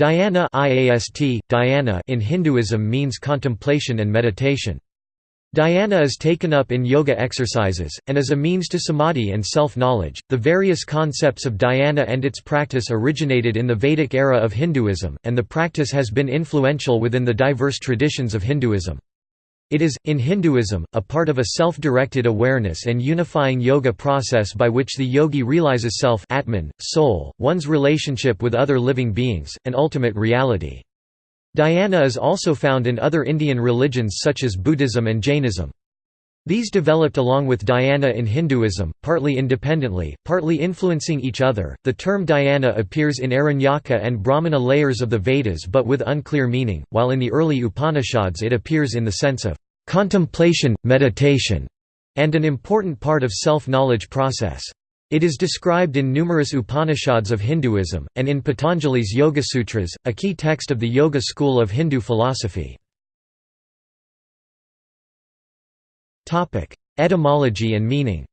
Dhyana IAST, dhyana in Hinduism means contemplation and meditation. Dhyana is taken up in yoga exercises, and is a means to samadhi and self-knowledge. The various concepts of dhyana and its practice originated in the Vedic era of Hinduism, and the practice has been influential within the diverse traditions of Hinduism. It is, in Hinduism, a part of a self-directed awareness and unifying yoga process by which the yogi realizes self Atman, soul, one's relationship with other living beings, and ultimate reality. Dhyana is also found in other Indian religions such as Buddhism and Jainism. These developed along with dhyana in Hinduism, partly independently, partly influencing each other. The term dhyana appears in Aranyaka and Brahmana layers of the Vedas but with unclear meaning, while in the early Upanishads it appears in the sense of contemplation, meditation, and an important part of self-knowledge process. It is described in numerous Upanishads of Hinduism, and in Patanjali's Yoga Sutras, a key text of the Yoga school of Hindu philosophy. Etymology and meaning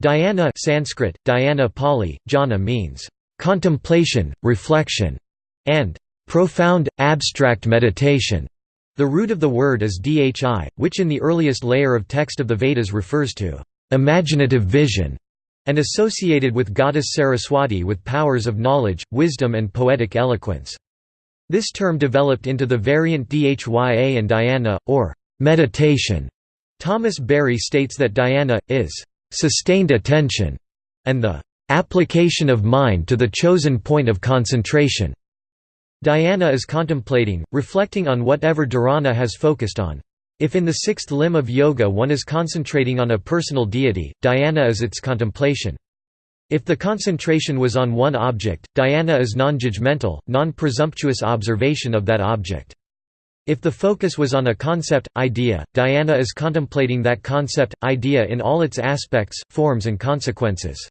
Dhyana Sanskrit, dhyana Pali, jhana means, "...contemplation, reflection", and "...profound, abstract meditation". The root of the word is dhi, which in the earliest layer of text of the Vedas refers to imaginative vision, and associated with goddess Saraswati with powers of knowledge, wisdom and poetic eloquence. This term developed into the variant dhya and dhyana, or meditation. Thomas Berry states that dhyana, is sustained attention, and the application of mind to the chosen point of concentration. Dhyana is contemplating, reflecting on whatever dharana has focused on. If in the sixth limb of yoga one is concentrating on a personal deity, dhyana is its contemplation. If the concentration was on one object, dhyana is non-judgmental, non-presumptuous observation of that object. If the focus was on a concept, idea, dhyana is contemplating that concept, idea in all its aspects, forms and consequences.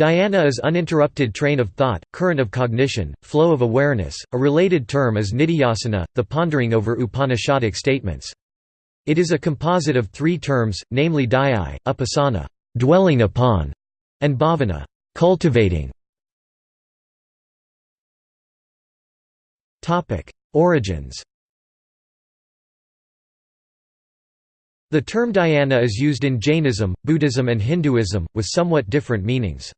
Dhyana is uninterrupted train of thought, current of cognition, flow of awareness. A related term is nidhyasana, the pondering over Upanishadic statements. It is a composite of three terms, namely dhyai, upasana, dwelling upon, and bhavana, cultivating. Topic: Origins. The term dhyana is used in Jainism, Buddhism and Hinduism, with somewhat different meanings.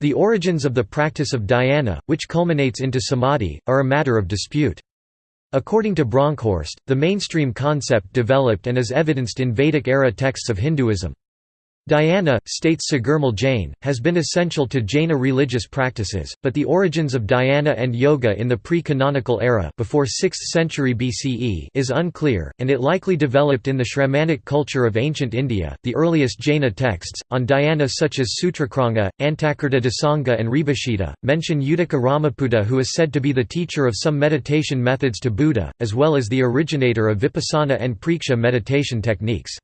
The origins of the practice of dhyana, which culminates into samadhi, are a matter of dispute. According to Bronkhorst, the mainstream concept developed and is evidenced in Vedic-era texts of Hinduism. Dhyana, states Sagarmal Jain, has been essential to Jaina religious practices, but the origins of dhyana and yoga in the pre-canonical era before 6th century BCE is unclear, and it likely developed in the Shramanic culture of ancient India. The earliest Jaina texts, on dhyana such as Sutrakranga, Antakirta Dasanga and Rebhashita, mention Uddaka Ramaputta who is said to be the teacher of some meditation methods to Buddha, as well as the originator of Vipassana and Preksha meditation techniques.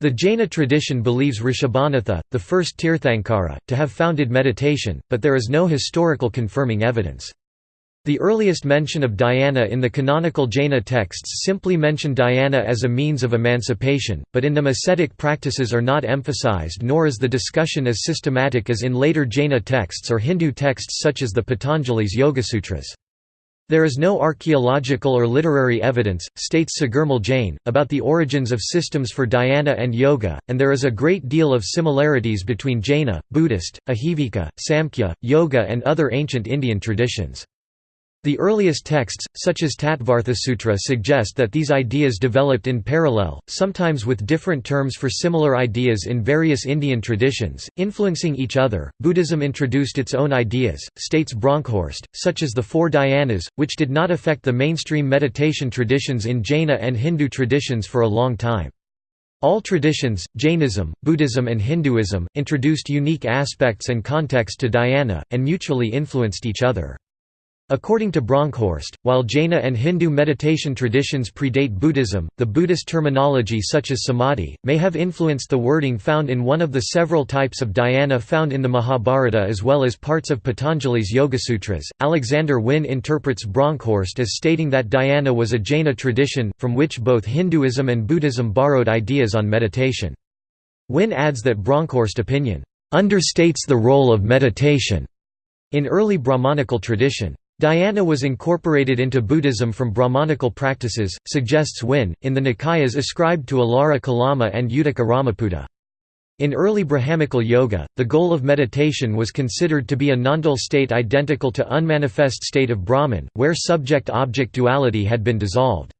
The Jaina tradition believes Rishabhanatha, the first Tirthankara, to have founded meditation, but there is no historical confirming evidence. The earliest mention of dhyana in the canonical Jaina texts simply mention dhyana as a means of emancipation, but in them ascetic practices are not emphasized nor is the discussion as systematic as in later Jaina texts or Hindu texts such as the Patanjali's Yogasutras. There is no archaeological or literary evidence, states Sagarmal Jain, about the origins of systems for dhyana and yoga, and there is a great deal of similarities between Jaina, Buddhist, Ajivika, Samkhya, yoga and other ancient Indian traditions. The earliest texts, such as Tattvarthasutra suggest that these ideas developed in parallel, sometimes with different terms for similar ideas in various Indian traditions, influencing each other. Buddhism introduced its own ideas, states Bronkhorst, such as the four dhyanas, which did not affect the mainstream meditation traditions in Jaina and Hindu traditions for a long time. All traditions, Jainism, Buddhism and Hinduism, introduced unique aspects and context to dhyana, and mutually influenced each other. According to Bronkhorst, while Jaina and Hindu meditation traditions predate Buddhism, the Buddhist terminology such as samadhi, may have influenced the wording found in one of the several types of dhyana found in the Mahabharata as well as parts of Patanjali's Yogasutras. Alexander Wynne interprets Bronkhorst as stating that dhyana was a Jaina tradition, from which both Hinduism and Buddhism borrowed ideas on meditation. Wynne adds that Bronkhorst opinion understates the role of meditation In early Brahmanical tradition, dhyana was incorporated into Buddhism from Brahmanical practices, suggests Wynne, in the Nikayas ascribed to Alara Kalama and Uddaka Ramaputta. In early Brahmanical yoga, the goal of meditation was considered to be a nondual state identical to unmanifest state of Brahman, where subject-object duality had been dissolved.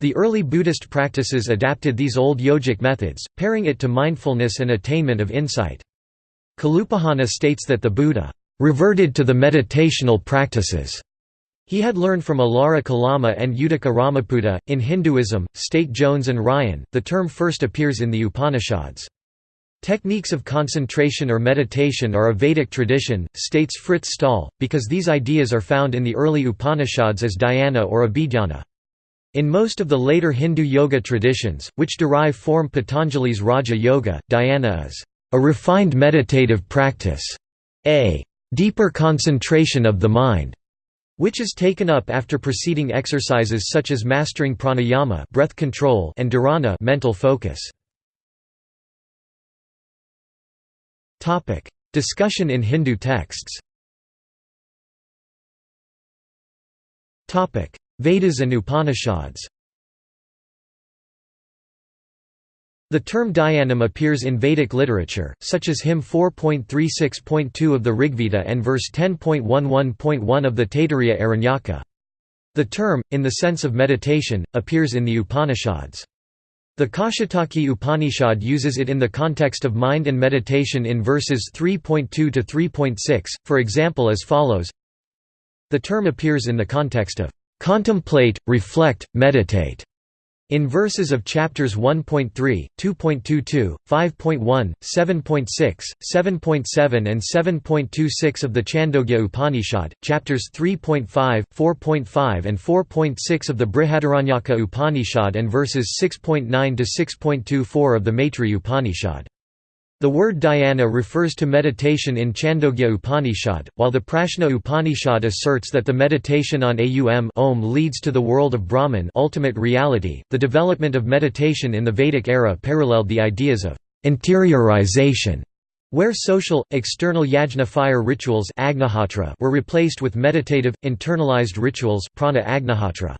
The early Buddhist practices adapted these old yogic methods, pairing it to mindfulness and attainment of insight. Kalupahana states that the Buddha reverted to the meditational practices he had learned from Alara Kalama and Uddaka Ramaputta. In Hinduism, State Jones and Ryan, the term first appears in the Upanishads. Techniques of concentration or meditation are a Vedic tradition, states Frits Staal, because these ideas are found in the early Upanishads as dhyana or abhidhyana. In most of the later Hindu yoga traditions, which derive form Patanjali's Raja Yoga, dhyana is a refined meditative practice, a deeper concentration of the mind, which is taken up after preceding exercises such as mastering pranayama breath control and dharana mental focus. Topic: Discussion in Hindu texts. Topic: Vedas and Upanishads. The term dhyanam appears in Vedic literature, such as hymn 4.36.2 of the Rigveda and verse 10.11.1 of the Taittiriya Aranyaka. The term, in the sense of meditation, appears in the Upanishads. The Kaushitaki Upanishad uses it in the context of mind and meditation in verses 3.2 to 3.6, for example as follows The term appears in the context of "...contemplate, reflect, meditate." In verses of chapters 1.3, 2.22, 5.1, 7.6, 7.7 and 7.26 of the Chandogya Upanishad, chapters 3.5, 4.5 and 4.6 of the Brihadaranyaka Upanishad and verses 6.9 to 6.24 of the Maitri Upanishad. The word dhyana refers to meditation in Chandogya Upanishad, while the Prashna Upanishad asserts that the meditation on Aum Om leads to the world of Brahman ultimate reality. .The development of meditation in the Vedic era paralleled the ideas of interiorization, where social, external yajna fire rituals were replaced with meditative, internalized rituals prana agnihotra.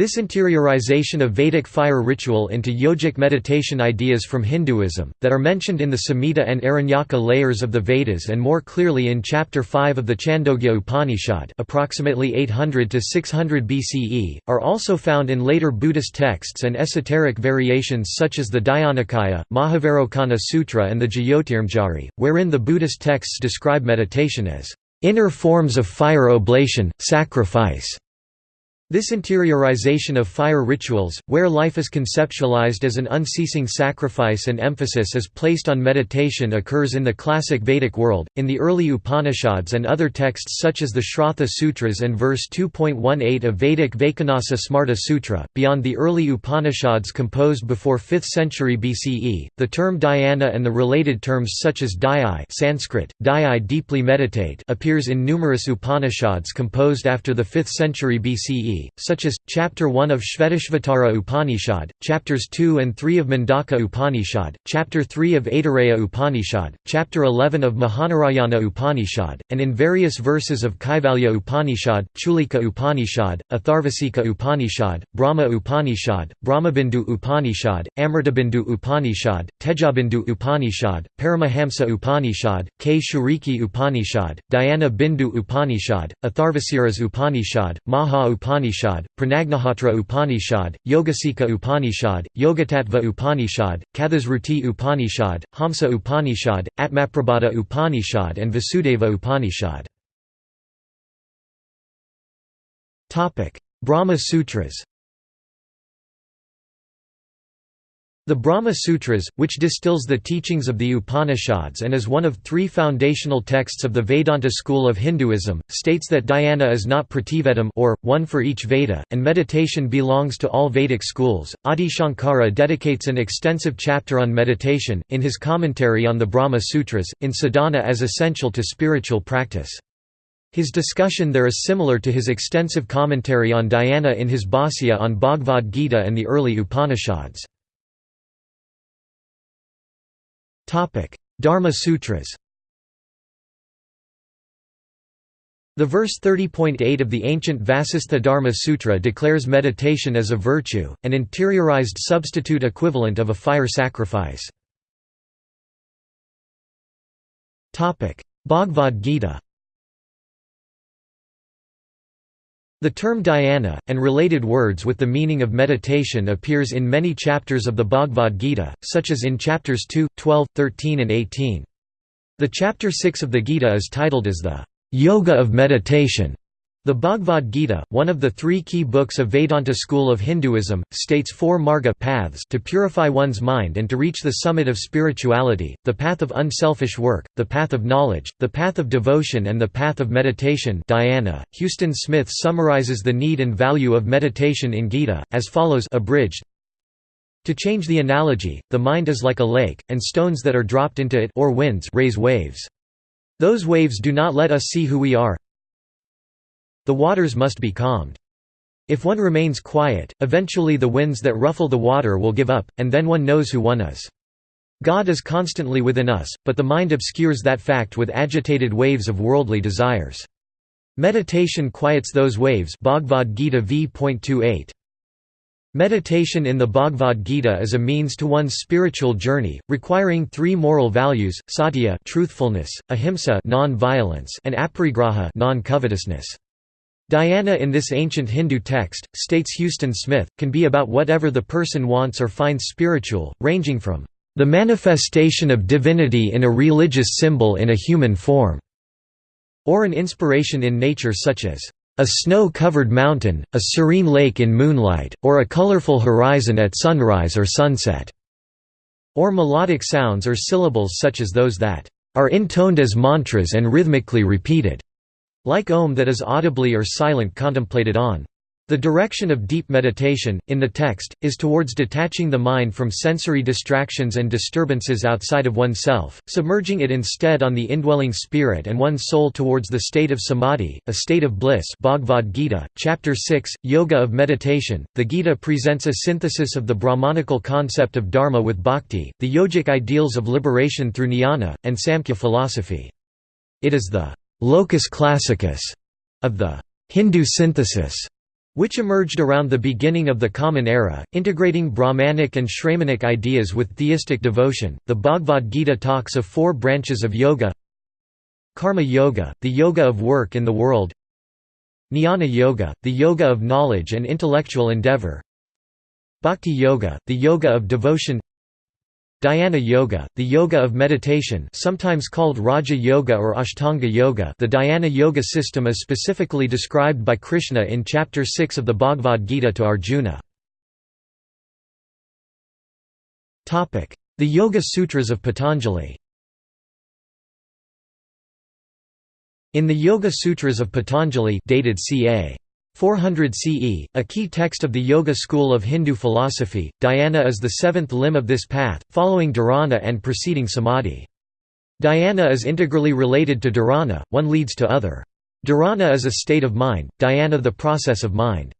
This interiorization of Vedic fire ritual into yogic meditation ideas from Hinduism, that are mentioned in the Samhita and Aranyaka layers of the Vedas and more clearly in Chapter 5 of the Chandogya Upanishad approximately 800 to 600 BCE, are also found in later Buddhist texts and esoteric variations such as the Dhyanakhaya, Mahavairocana Sutra and the Jyotirmanjari, wherein the Buddhist texts describe meditation as inner forms of fire oblation, sacrifice, this interiorization of fire rituals, where life is conceptualized as an unceasing sacrifice and emphasis is placed on meditation occurs in the classic Vedic world, in the early Upanishads and other texts such as the Shraddha Sutras and verse 2.18 of Vedic Vaikhanasa Smarta Sutra. Beyond the early Upanishads composed before 5th century BCE, the term dhyana and the related terms such as dhyai Sanskrit, dhyai deeply meditate appears in numerous Upanishads composed after the 5th century BCE such as, Chapter 1 of Shvetashvatara Upanishad, Chapters 2 and 3 of Mundaka Upanishad, Chapter 3 of Aitareya Upanishad, Chapter 11 of Mahanarayana Upanishad, and in various verses of Kaivalya Upanishad, Chulika Upanishad, Atharvasika Upanishad, Brahma Upanishad, Brahmabindu Upanishad, Amritabindu Upanishad, Tejobindu Upanishad, Paramahamsa Upanishad, Kshurika Upanishad, Dhyana Bindu Upanishad, Atharvasiras Upanishad, Maha Upanishad Upanishad, Pranagnihotra Upanishad, Yogasika Upanishad, Yogatattva Upanishad, Kathasruti Upanishad, Hamsa Upanishad, Atmaprabhata Upanishad and Vasudeva Upanishad. Brahma Sutras The Brahma Sutras, which distills the teachings of the Upanishads and is one of three foundational texts of the Vedanta school of Hinduism, states that dhyana is not prativedam or, one for each Veda, and meditation belongs to all Vedic schools. Adi Shankara dedicates an extensive chapter on meditation, in his commentary on the Brahma Sutras, in sadhana as essential to spiritual practice. His discussion there is similar to his extensive commentary on dhyana in his Bhāsya on Bhagavad Gita and the early Upanishads. Dharma Sutras The verse 30.8 of the ancient Vasistha Dharma Sutra declares meditation as a virtue, an interiorized substitute equivalent of a fire sacrifice. Bhagavad Gita The term dhyana, and related words with the meaning of meditation appears in many chapters of the Bhagavad Gita, such as in chapters 2, 12, 13 and 18. The chapter 6 of the Gita is titled as the Yoga of Meditation. The Bhagavad Gita, one of the three key books of Vedanta school of Hinduism, states four marga paths to purify one's mind and to reach the summit of spirituality, the path of unselfish work, the path of knowledge, the path of devotion and the path of meditation dhyana. .Huston Smith summarizes the need and value of meditation in Gita, as follows abridged, to change the analogy, the mind is like a lake, and stones that are dropped into it or winds raise waves. Those waves do not let us see who we are, the waters must be calmed. If one remains quiet, eventually the winds that ruffle the water will give up, and then one knows who one is. God is constantly within us, but the mind obscures that fact with agitated waves of worldly desires. Meditation quiets those waves Bhagavad Gita v.28. Meditation in the Bhagavad Gita is a means to one's spiritual journey, requiring three moral values: satya, truthfulness; ahimsa, non-violence; and aparigraha, non-covetousness. Dhyana in this ancient Hindu text, states Huston Smith, can be about whatever the person wants or finds spiritual, ranging from the manifestation of divinity in a religious symbol in a human form, or an inspiration in nature such as a snow-covered mountain, a serene lake in moonlight, or a colorful horizon at sunrise or sunset, or melodic sounds or syllables such as those that are intoned as mantras and rhythmically repeated. Like Om that is audibly or silent contemplated on. The direction of deep meditation, in the text, is towards detaching the mind from sensory distractions and disturbances outside of oneself, submerging it instead on the indwelling spirit and one's soul towards the state of samadhi, a state of bliss Bhagavad Gita, Chapter 6, Yoga of Meditation. The Gita presents a synthesis of the Brahmanical concept of dharma with bhakti, the yogic ideals of liberation through jnana, and Samkhya philosophy. It is the locus classicus of the Hindu synthesis, which emerged around the beginning of the Common Era, integrating Brahmanic and Shramanic ideas with theistic devotion. The Bhagavad Gita talks of four branches of yoga Karma Yoga, the yoga of work in the world, Jnana Yoga, the yoga of knowledge and intellectual endeavor, Bhakti Yoga, the yoga of devotion, Dhyana Yoga, the yoga of meditation sometimes called Raja Yoga or Ashtanga Yoga the Dhyana Yoga system is specifically described by Krishna in Chapter 6 of the Bhagavad Gita to Arjuna. The Yoga Sutras of Patanjali In the Yoga Sutras of Patanjali dated ca. 400 CE, a key text of the Yoga school of Hindu philosophy, dhyana is the seventh limb of this path, following dharana and preceding samadhi. Dhyana is integrally related to dharana, one leads to other. Dharana is a state of mind, dhyana the process of mind.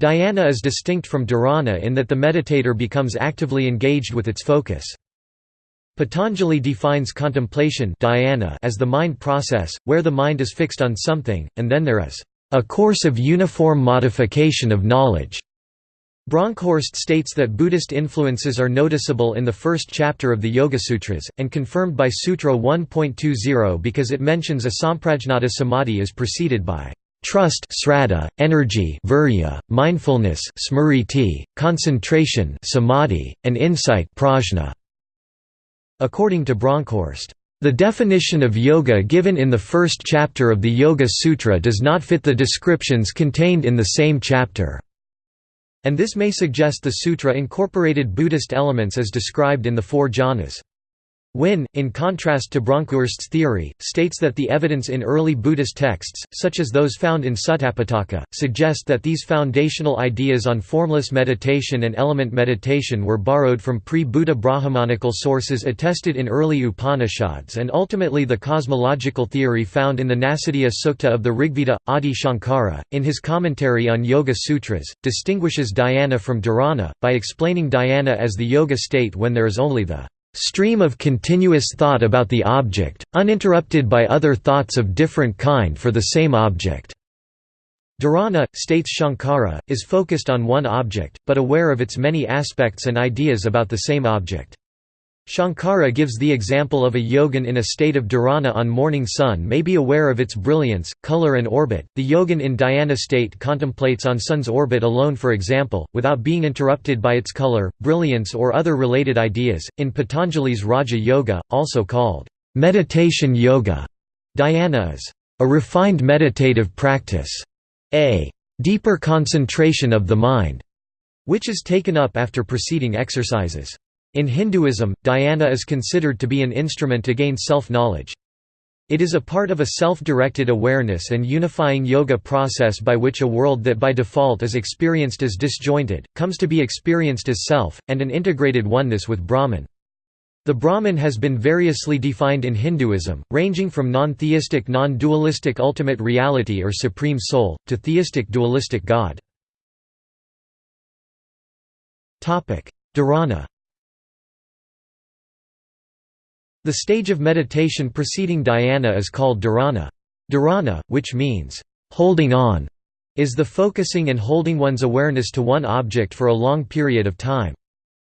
Dhyana is distinct from dharana in that the meditator becomes actively engaged with its focus. Patanjali defines contemplation as the mind process, where the mind is fixed on something, and then there is a course of uniform modification of knowledge. Bronkhorst states that Buddhist influences are noticeable in the first chapter of the Yoga Sutras, and confirmed by Sutra 1.20 because it mentions asamprajnata samadhi is preceded by trust sraddha, energy virya, mindfulness smriti, concentration samadhi, and insight prajna. According to Bronkhorst, the definition of yoga given in the first chapter of the Yoga Sutra does not fit the descriptions contained in the same chapter, and this may suggest the sutra incorporated Buddhist elements as described in the four jhanas. Wynne, in contrast to Bronkhorst's theory, states that the evidence in early Buddhist texts, such as those found in Sutapitaka, suggest that these foundational ideas on formless meditation and element meditation were borrowed from pre-Buddha Brahmanical sources attested in early Upanishads and ultimately the cosmological theory found in the Nasadiya Sukta of the Rigveda. Adi Shankara, in his commentary on Yoga Sutras, distinguishes dhyana from dharana, by explaining dhyana as the yoga state when there is only the stream of continuous thought about the object, uninterrupted by other thoughts of different kind for the same object." Dharana, states Shankara, is focused on one object, but aware of its many aspects and ideas about the same object. Shankara gives the example of a yogin in a state of dharana on morning sun may be aware of its brilliance, color and orbit. The yogin in dhyana state contemplates on sun's orbit alone for example, without being interrupted by its color, brilliance or other related ideas. In Patanjali's Raja Yoga, also called meditation yoga, dhyana is a refined meditative practice, a deeper concentration of the mind, which is taken up after preceding exercises. In Hinduism, dhyana is considered to be an instrument to gain self-knowledge. It is a part of a self-directed awareness and unifying yoga process by which a world that by default is experienced as disjointed, comes to be experienced as self, and an integrated oneness with Brahman. The Brahman has been variously defined in Hinduism, ranging from non-theistic non-dualistic ultimate reality or supreme soul, to theistic dualistic God. Dharana The stage of meditation preceding dhyana is called dharana. Dharana, which means, holding on, is the focusing and holding one's awareness to one object for a long period of time.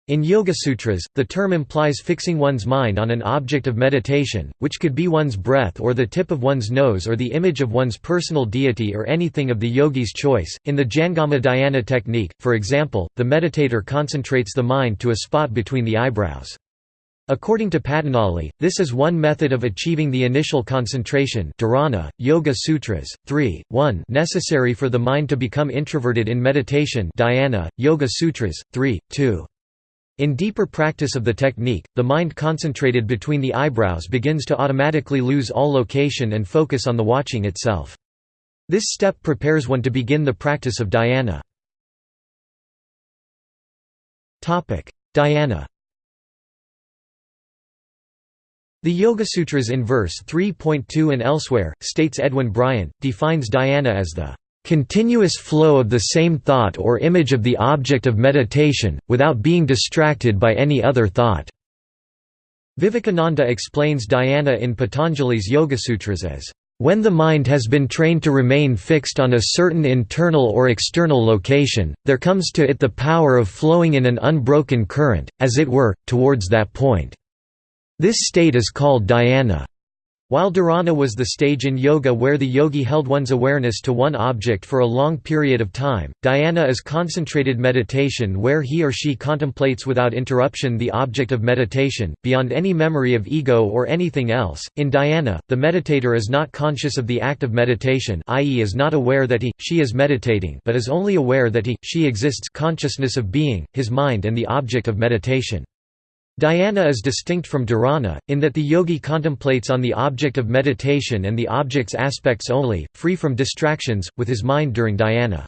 In Yoga Sutras, the term implies fixing one's mind on an object of meditation, which could be one's breath or the tip of one's nose or the image of one's personal deity or anything of the yogi's choice. In the Jangama Dhyana technique, for example, the meditator concentrates the mind to a spot between the eyebrows. According to Patanjali, this is one method of achieving the initial concentration dharana, Yoga Sutras, 3, 1 necessary for the mind to become introverted in meditation dhyana, Yoga Sutras, 3, 2. In deeper practice of the technique, the mind concentrated between the eyebrows begins to automatically lose all location and focus on the watching itself. This step prepares one to begin the practice of dhyana. Dhyana The Yogasutras in verse 3.2 and elsewhere, states Edwin Bryant, defines dhyana as the continuous flow of the same thought or image of the object of meditation, without being distracted by any other thought." Vivekananda explains dhyana in Patanjali's Yogasutras as, "...when the mind has been trained to remain fixed on a certain internal or external location, there comes to it the power of flowing in an unbroken current, as it were, towards that point." This state is called dhyana. While dharana was the stage in yoga where the yogi held one's awareness to one object for a long period of time, dhyana is concentrated meditation where he or she contemplates without interruption the object of meditation, beyond any memory of ego or anything else. In dhyana, the meditator is not conscious of the act of meditation i.e. is not aware that he, she is meditating but is only aware that he, she exists consciousness of being, his mind and the object of meditation. Dhyana is distinct from dharana, in that the yogi contemplates on the object of meditation and the object's aspects only, free from distractions, with his mind during dhyana.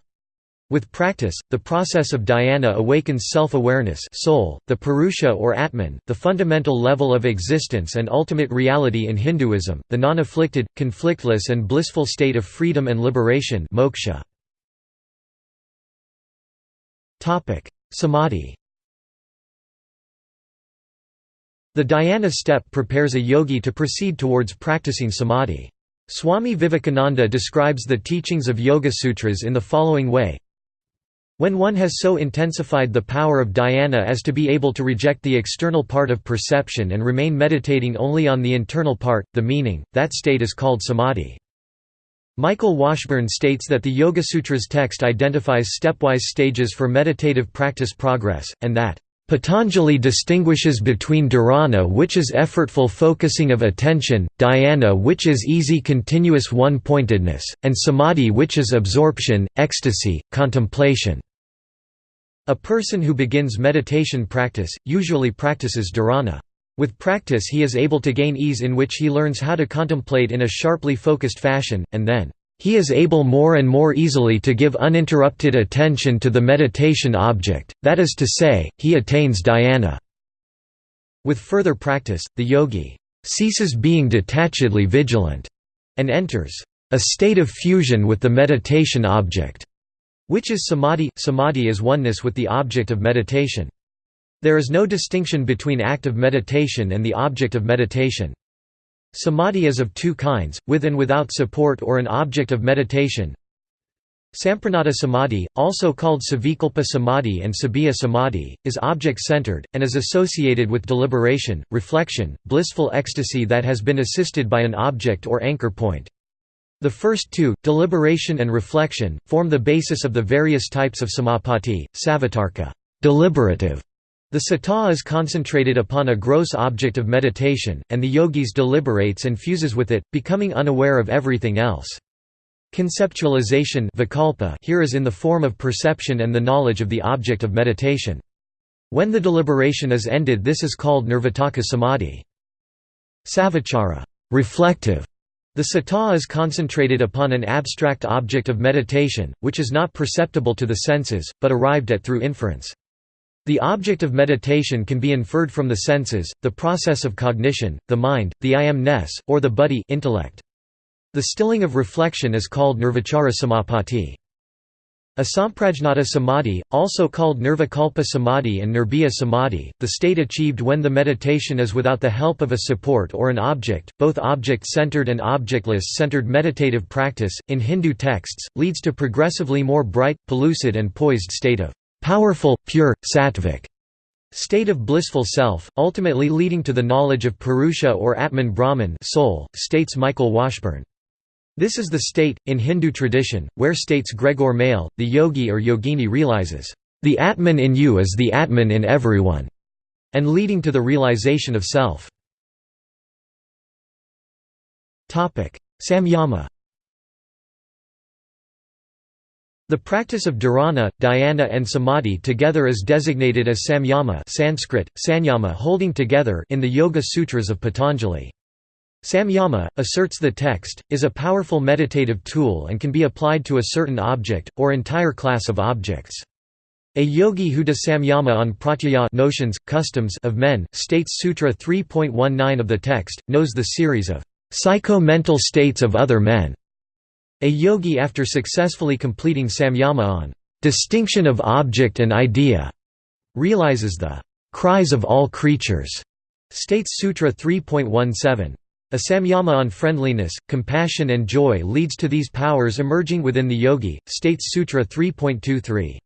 With practice, the process of dhyana awakens self-awareness soul, the purusha or atman, the fundamental level of existence and ultimate reality in Hinduism, the non-afflicted, conflictless and blissful state of freedom and liberation moksha. Samadhi The dhyana step prepares a yogi to proceed towards practicing samadhi. Swami Vivekananda describes the teachings of Yoga Sutras in the following way when one has so intensified the power of dhyana as to be able to reject the external part of perception and remain meditating only on the internal part, the meaning, that state is called samadhi. Michael Washburn states that the Yoga Sutras text identifies stepwise stages for meditative practice progress, and that Patanjali distinguishes between dharana which is effortful focusing of attention, dhyana which is easy continuous one-pointedness, and samadhi which is absorption, ecstasy, contemplation. A person who begins meditation practice, usually practices dharana. With practice he is able to gain ease in which he learns how to contemplate in a sharply focused fashion, and then he is able more and more easily to give uninterrupted attention to the meditation object, that is to say, he attains dhyana. With further practice, the yogi ceases being detachedly vigilant and enters a state of fusion with the meditation object, which is samadhi. Samadhi is oneness with the object of meditation. There is no distinction between act of meditation and the object of meditation. Samadhi is of two kinds, with and without support or an object of meditation. Samprajnata Samadhi, also called Savikalpa Samadhi and Sabbiya Samadhi, is object-centered, and is associated with deliberation, reflection, blissful ecstasy that has been assisted by an object or anchor point. The first two, deliberation and reflection, form the basis of the various types of samapati, savatarka deliberative", the sata is concentrated upon a gross object of meditation, and the yogis deliberates and fuses with it, becoming unaware of everything else. Conceptualization here is in the form of perception and the knowledge of the object of meditation. When the deliberation is ended this is called nirvitarka samadhi. Savachara reflective", the sata is concentrated upon an abstract object of meditation, which is not perceptible to the senses, but arrived at through inference. The object of meditation can be inferred from the senses, the process of cognition, the mind, the I am-ness, or the buddhi intellect. The stilling of reflection is called nirvichara samapati. Asamprajnata samadhi, also called nirvikalpa samadhi and nirbhiya samadhi, the state achieved when the meditation is without the help of a support or an object, both object-centered and objectless-centered meditative practice, in Hindu texts, leads to progressively more bright, pellucid and poised state of powerful, pure, sattvic state of blissful self, ultimately leading to the knowledge of Purusha or Atman Brahman soul, states Michael Washburn. This is the state, in Hindu tradition, where states Gregor Maehle, the yogi or yogini realizes, "...the Atman in you is the Atman in everyone", and leading to the realization of self. Samyama The practice of dharana, dhyana and samadhi together is designated as samyama Sanskrit, sanyama holding together in the Yoga Sutras of Patanjali. Samyama, asserts the text, is a powerful meditative tool and can be applied to a certain object, or entire class of objects. A yogi who does samyama on pratyaya notions, customs of men, states Sutra 3.19 of the text, knows the series of psycho-mental states of other men. A yogi after successfully completing samyama on distinction of object and idea realizes the cries of all creatures, states Sutra 3.17. A samyama on friendliness, compassion and joy leads to these powers emerging within the yogi, states Sutra 3.23.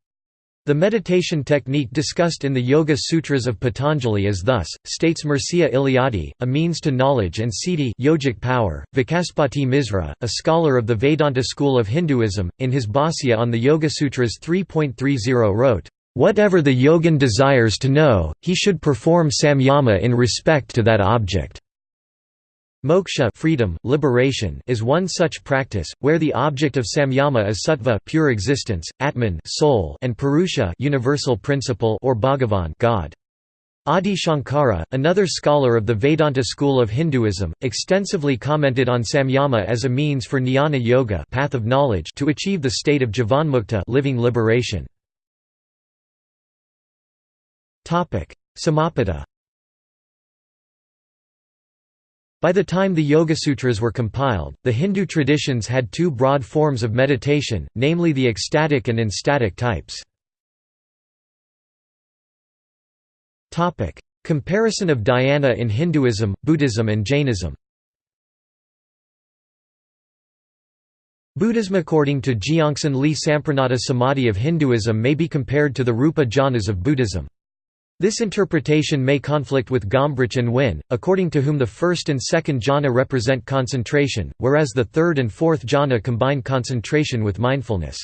The meditation technique discussed in the Yoga Sutras of Patanjali is thus, states Mircea Eliade, a means to knowledge and siddhi yogic power. Vachaspati Misra, a scholar of the Vedanta school of Hinduism, in his Bhāsya on the Yoga Sutras 3.30 wrote, "...whatever the yogin desires to know, he should perform samyama in respect to that object." Moksha freedom, liberation is one such practice, where the object of samyama is sattva pure existence, atman soul, and purusha universal principle or bhagavan God. Adi Shankara, another scholar of the Vedanta school of Hinduism, extensively commented on samyama as a means for jnana yoga path of knowledge to achieve the state of jivanmukta living liberation. Samapada By the time the Yogasutras were compiled, the Hindu traditions had two broad forms of meditation, namely the ecstatic and enstatic types. Comparison of dhyana in Hinduism, Buddhism and Jainism Buddhism According to Jeongsan Li Samprajnata Samadhi of Hinduism may be compared to the Rupa jhanas of Buddhism. This interpretation may conflict with Gombrich and Wynne, according to whom the first and second jhana represent concentration, whereas the third and fourth jhana combine concentration with mindfulness.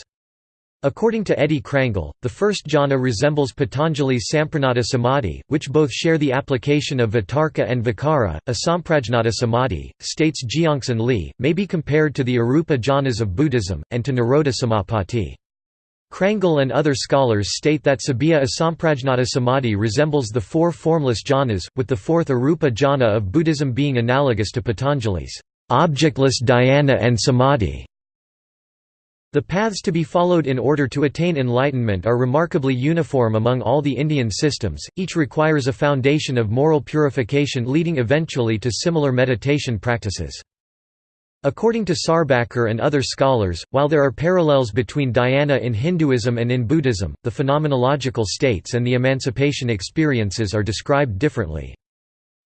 According to Eddie Crangle, the first jhana resembles Patanjali's Samprajnata Samadhi, which both share the application of vitarka and Vikara. vicara. Asamprajnata Samadhi, states Jeongsan Lee, may be compared to the Arupa jhanas of Buddhism, and to Nirodha Samapatti. Crangle and other scholars state that Sabbiya Asamprajnata Samadhi resembles the four formless jhanas, with the fourth Arupa jhana of Buddhism being analogous to Patanjali's objectless dhyana and samadhi. The paths to be followed in order to attain enlightenment are remarkably uniform among all the Indian systems, each requires a foundation of moral purification leading eventually to similar meditation practices. According to Sarbacker and other scholars, while there are parallels between dhyana in Hinduism and in Buddhism, the phenomenological states and the emancipation experiences are described differently.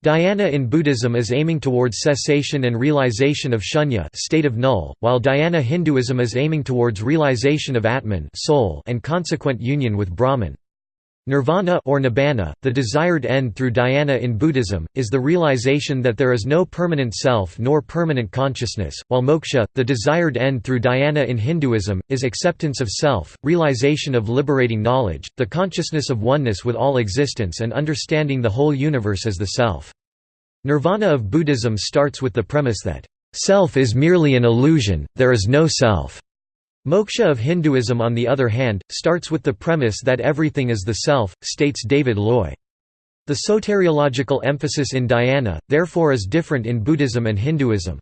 Dhyana in Buddhism is aiming towards cessation and realization of shunya state of null, while dhyana Hinduism is aiming towards realization of Atman soul and consequent union with Brahman. Nirvana or nibbana, the desired end through dhyana in Buddhism, is the realization that there is no permanent self nor permanent consciousness, while moksha, the desired end through dhyana in Hinduism, is acceptance of self, realization of liberating knowledge, the consciousness of oneness with all existence and understanding the whole universe as the self. Nirvana of Buddhism starts with the premise that, "...self is merely an illusion, there is no self." Moksha of Hinduism on the other hand, starts with the premise that everything is the self, states David Loy. The soteriological emphasis in dhyana, therefore is different in Buddhism and Hinduism.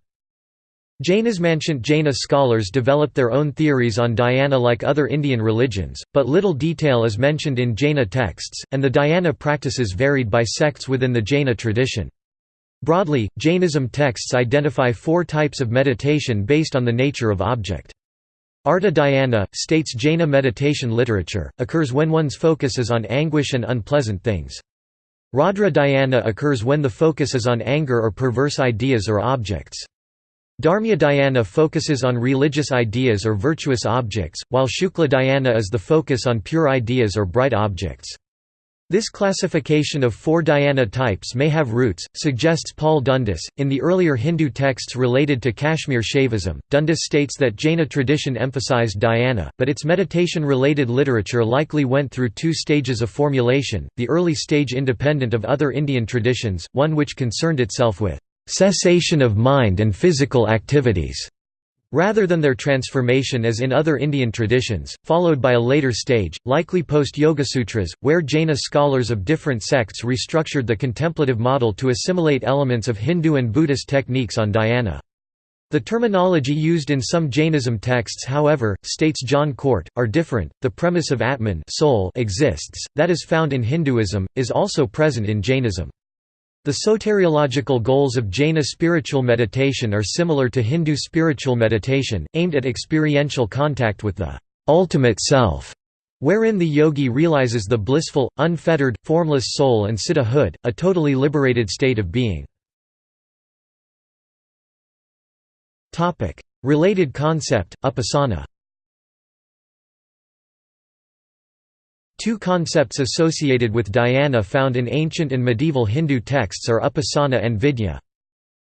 Jainas Ancient Jaina scholars developed their own theories on dhyana like other Indian religions, but little detail is mentioned in Jaina texts, and the dhyana practices varied by sects within the Jaina tradition. Broadly, Jainism texts identify four types of meditation based on the nature of object. Arta dhyana, states Jaina meditation literature, occurs when one's focus is on anguish and unpleasant things. Raudra dhyana occurs when the focus is on anger or perverse ideas or objects. Dharmya dhyana focuses on religious ideas or virtuous objects, while Shukla dhyana is the focus on pure ideas or bright objects. This classification of four dhyana types may have roots, suggests Paul Dundas. In the earlier Hindu texts related to Kashmir Shaivism, Dundas states that Jaina tradition emphasized dhyana, but its meditation related literature likely went through two stages of formulation the early stage independent of other Indian traditions, one which concerned itself with cessation of mind and physical activities rather than their transformation as in other Indian traditions, followed by a later stage, likely post-Yogasutras, where Jaina scholars of different sects restructured the contemplative model to assimilate elements of Hindu and Buddhist techniques on dhyana. The terminology used in some Jainism texts however, states John Cort, are different. The premise of Atman soul exists, that is found in Hinduism, is also present in Jainism. The soteriological goals of Jaina spiritual meditation are similar to Hindu spiritual meditation, aimed at experiential contact with the ultimate self, wherein the yogi realizes the blissful, unfettered, formless soul and siddhahood, a totally liberated state of being. Related concept, upasana Two concepts associated with dhyana found in ancient and medieval Hindu texts are upasana and vidya.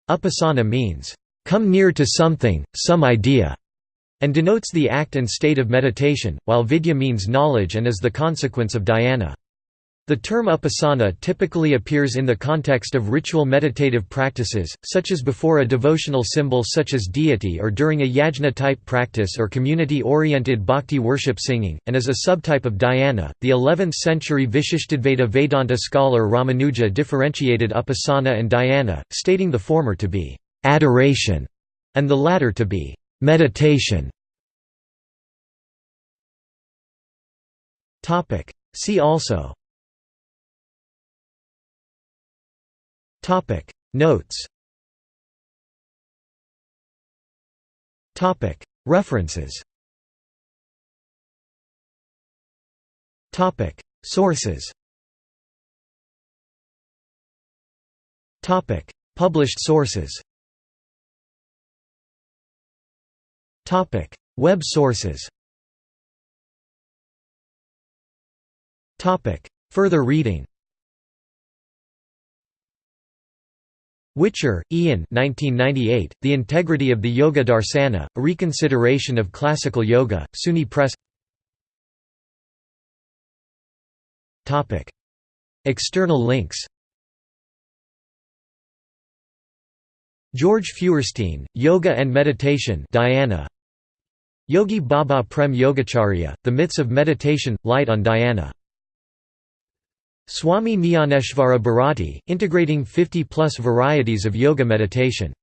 Upasana means, "...come near to something, some idea", and denotes the act and state of meditation, while vidya means knowledge and is the consequence of dhyana. The term upasana typically appears in the context of ritual meditative practices, such as before a devotional symbol such as deity or during a yajna-type practice or community-oriented bhakti worship singing, and as a subtype of dhyana. The 11th-century Vishishtadvaita Vedanta scholar Ramanuja differentiated upasana and dhyana, stating the former to be adoration and the latter to be meditation. See also Topic. Notes. Topic. References. Topic. Sources. Topic. Published sources. Topic. Web sources. Topic. Further reading Whicher, Ian 1998, The Integrity of the Yoga Darsana, A Reconsideration of Classical Yoga, SUNY Press. External links. Georg Feuerstein, Yoga and Meditation Dhyana. Yogi Baba Prem Yogacharya, The Myths of Meditation, Light on Dhyana Swami Jnaneshvara Bharati, integrating 50-plus varieties of yoga meditation